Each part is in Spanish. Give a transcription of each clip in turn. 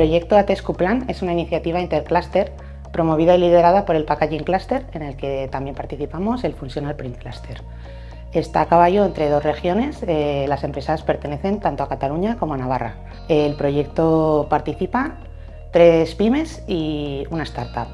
proyecto ATESCU Plan es una iniciativa intercluster promovida y liderada por el Packaging Cluster, en el que también participamos el Functional Print Cluster. Está a caballo entre dos regiones, eh, las empresas pertenecen tanto a Cataluña como a Navarra. El proyecto participa tres pymes y una startup.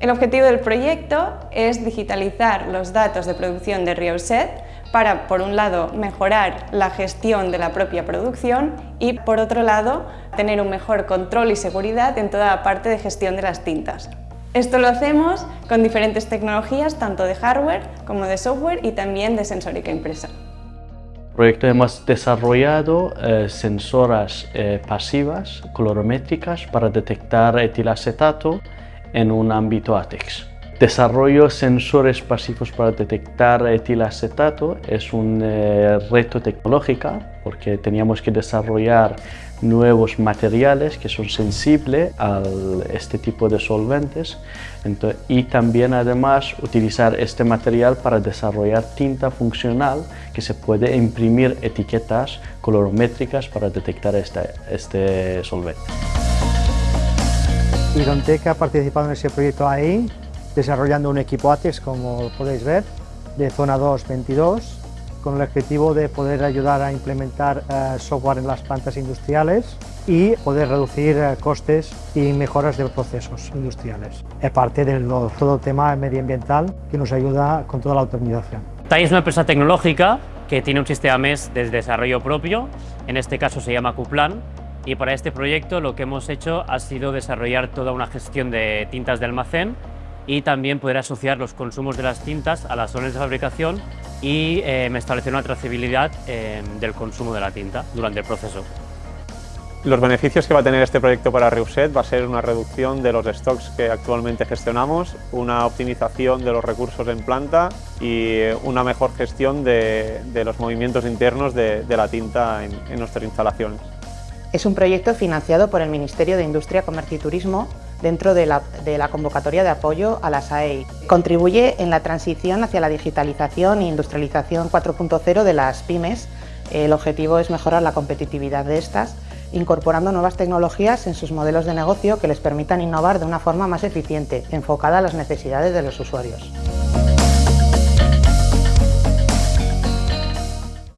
El objetivo del proyecto es digitalizar los datos de producción de Rioset para, por un lado, mejorar la gestión de la propia producción y, por otro lado, tener un mejor control y seguridad en toda la parte de gestión de las tintas. Esto lo hacemos con diferentes tecnologías, tanto de hardware como de software y también de sensórica impresa. El proyecto hemos desarrollado eh, sensoras eh, pasivas colorométricas para detectar etilacetato en un ámbito ATEX. Desarrollo sensores pasivos para detectar etilacetato es un eh, reto tecnológico porque teníamos que desarrollar nuevos materiales que son sensibles a este tipo de solventes. Y también además utilizar este material para desarrollar tinta funcional que se puede imprimir etiquetas colorométricas para detectar este, este solvente. Irontec ha participado en ese proyecto ahí, desarrollando un equipo ATEX, como podéis ver, de zona 2-22, con el objetivo de poder ayudar a implementar eh, software en las plantas industriales y poder reducir eh, costes y mejoras de procesos industriales. Aparte del todo el tema medioambiental que nos ayuda con toda la optimización. TAI es una empresa tecnológica que tiene un sistema MES de desarrollo propio, en este caso se llama Qplan, y para este proyecto lo que hemos hecho ha sido desarrollar toda una gestión de tintas de almacén y también poder asociar los consumos de las tintas a las zonas de fabricación y eh, establecer una trazabilidad eh, del consumo de la tinta durante el proceso. Los beneficios que va a tener este proyecto para Reuset va a ser una reducción de los stocks que actualmente gestionamos, una optimización de los recursos en planta y una mejor gestión de, los movimientos internos de, la tinta en, en nuestras instalaciones. Es un proyecto financiado por el Ministerio de Industria, Comercio y Turismo dentro de la, convocatoria de apoyo a las AEI. Contribuye en la transición hacia la digitalización e industrialización 4.0 de las pymes. El objetivo es mejorar la competitividad de estas, incorporando nuevas tecnologías en sus modelos de negocio que les permitan innovar de una forma más eficiente, enfocada a las necesidades de los usuarios.